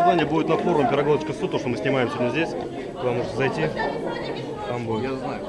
заседание будет на форуме Пироговочка Суд, то, что мы снимаем сегодня здесь. Вам можете зайти, там будет. Я знаю.